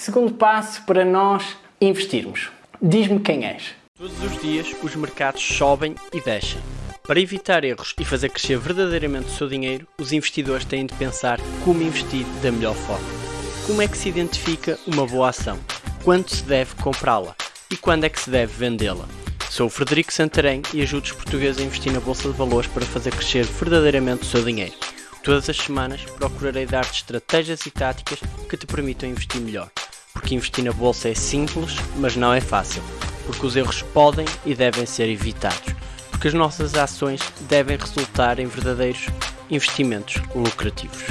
segundo passo para nós investirmos. Diz-me quem és. Todos os dias os mercados sobem e descem. Para evitar erros e fazer crescer verdadeiramente o seu dinheiro, os investidores têm de pensar como investir da melhor forma. Como é que se identifica uma boa ação? Quando se deve comprá-la? E quando é que se deve vendê-la? Sou o Frederico Santarém e ajudo os portugueses a investir na Bolsa de Valores para fazer crescer verdadeiramente o seu dinheiro. Todas as semanas procurarei dar-te estratégias e táticas que te permitam investir melhor. Porque investir na Bolsa é simples, mas não é fácil. Porque os erros podem e devem ser evitados. Porque as nossas ações devem resultar em verdadeiros investimentos lucrativos.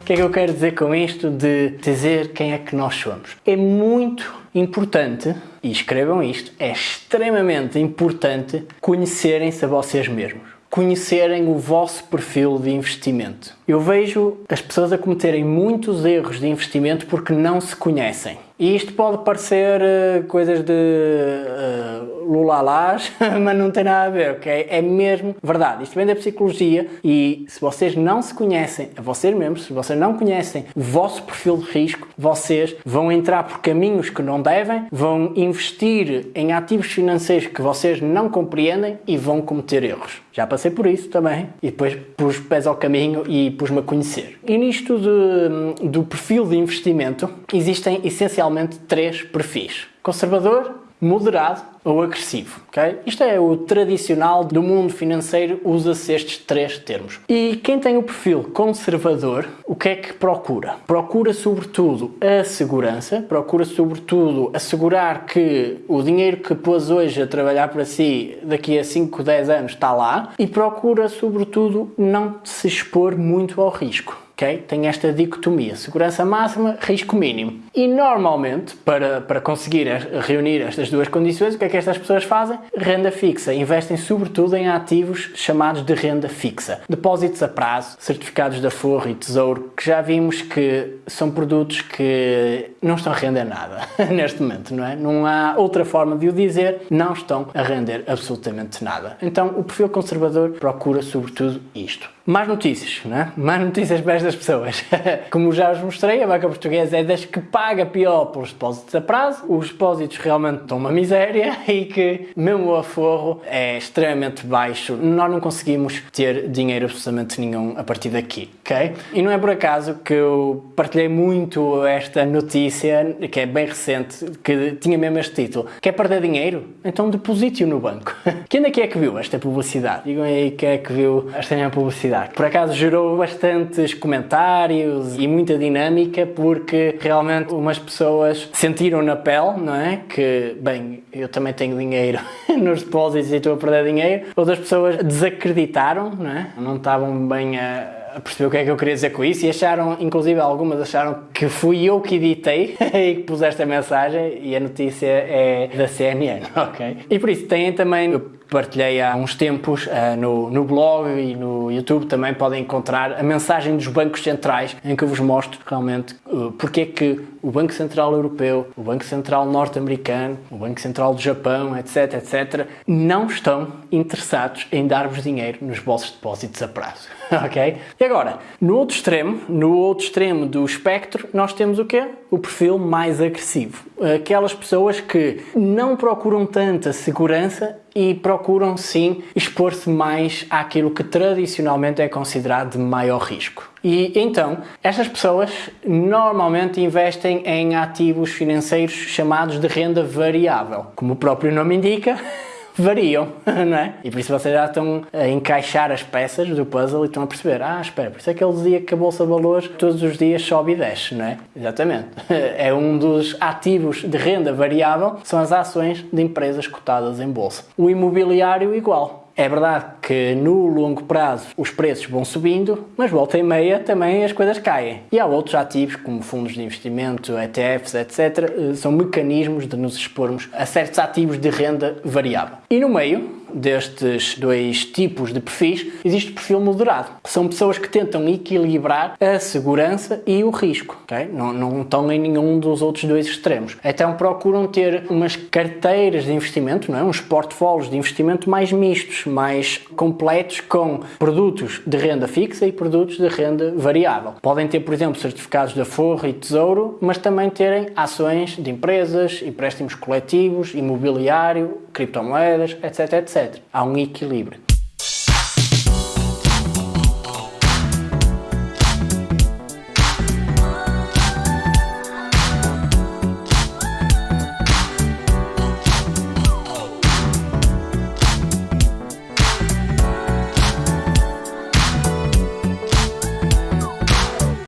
O que é que eu quero dizer com isto de dizer quem é que nós somos? É muito importante, e escrevam isto, é extremamente importante conhecerem-se a vocês mesmos conhecerem o vosso perfil de investimento. Eu vejo as pessoas a cometerem muitos erros de investimento porque não se conhecem. E isto pode parecer uh, coisas de uh, lulalás, mas não tem nada a ver, ok? É mesmo verdade. Isto vem da psicologia e se vocês não se conhecem a vocês mesmos, se vocês não conhecem o vosso perfil de risco, vocês vão entrar por caminhos que não devem, vão investir em ativos financeiros que vocês não compreendem e vão cometer erros. Já passei por isso também e depois pus pés ao caminho e pus-me a conhecer. E nisto de, do perfil de investimento existem essencialmente três perfis. Conservador, moderado ou agressivo, ok? Isto é o tradicional do mundo financeiro, usa-se estes três termos. E quem tem o perfil conservador, o que é que procura? Procura sobretudo a segurança, procura sobretudo assegurar que o dinheiro que pôs hoje a trabalhar para si daqui a 5, 10 anos está lá e procura sobretudo não se expor muito ao risco. Okay? Tem esta dicotomia, segurança máxima, risco mínimo. E normalmente, para, para conseguir reunir estas duas condições, o que é que estas pessoas fazem? Renda fixa. Investem sobretudo em ativos chamados de renda fixa. Depósitos a prazo, certificados da Forro e Tesouro, que já vimos que são produtos que não estão a render nada neste momento, não é? Não há outra forma de o dizer, não estão a render absolutamente nada. Então, o perfil conservador procura sobretudo isto. Mais notícias, não é? Mais notícias para estas pessoas. Como já vos mostrei, a banca portuguesa é das que paga pior pelos depósitos a prazo. Os depósitos realmente estão uma miséria e que, mesmo o aforro, é extremamente baixo. Nós não conseguimos ter dinheiro absolutamente nenhum a partir daqui, ok? E não é por acaso que eu partilhei muito esta notícia, que é bem recente, que tinha mesmo este título. Quer perder dinheiro? Então deposite-o no banco. Quem é que é que viu esta publicidade? Digam aí quem é que viu esta minha publicidade. Por acaso gerou bastantes comentários e muita dinâmica porque realmente umas pessoas sentiram na pele, não é? Que, bem, eu também tenho dinheiro nos depósitos e estou a perder dinheiro. Outras pessoas desacreditaram, não é? Não estavam bem a perceber o que é que eu queria dizer com isso e acharam, inclusive algumas acharam que fui eu que editei e que pus esta mensagem e a notícia é da CNN, ok? E por isso têm também partilhei há uns tempos uh, no, no blog e no YouTube também podem encontrar a mensagem dos bancos centrais em que eu vos mostro realmente uh, porque é que o Banco Central Europeu, o Banco Central Norte-Americano, o Banco Central do Japão, etc, etc, não estão interessados em dar-vos dinheiro nos vossos depósitos a prazo, ok? E agora, no outro extremo, no outro extremo do espectro, nós temos o quê? O perfil mais agressivo. Aquelas pessoas que não procuram tanta segurança e procuram sim expor-se mais àquilo que tradicionalmente é considerado de maior risco. E então, estas pessoas normalmente investem em ativos financeiros chamados de renda variável. Como o próprio nome indica, variam, não é? E por isso vocês já estão a encaixar as peças do puzzle e estão a perceber, ah, espera, por isso é que ele dizia que a Bolsa de Valores todos os dias sobe e desce, não é? Exatamente. É um dos ativos de renda variável, são as ações de empresas cotadas em Bolsa. O imobiliário igual. É verdade que no longo prazo os preços vão subindo, mas volta e meia também as coisas caem. E há outros ativos, como fundos de investimento, ETFs, etc., são mecanismos de nos expormos a certos ativos de renda variável. E no meio, destes dois tipos de perfis, existe o perfil moderado. São pessoas que tentam equilibrar a segurança e o risco. Não, não estão em nenhum dos outros dois extremos. Então procuram ter umas carteiras de investimento, não é? uns portfólios de investimento mais mistos, mais completos, com produtos de renda fixa e produtos de renda variável. Podem ter, por exemplo, certificados da Forra e Tesouro, mas também terem ações de empresas, empréstimos coletivos, imobiliário, criptomoedas, etc, etc. Há um equilíbrio.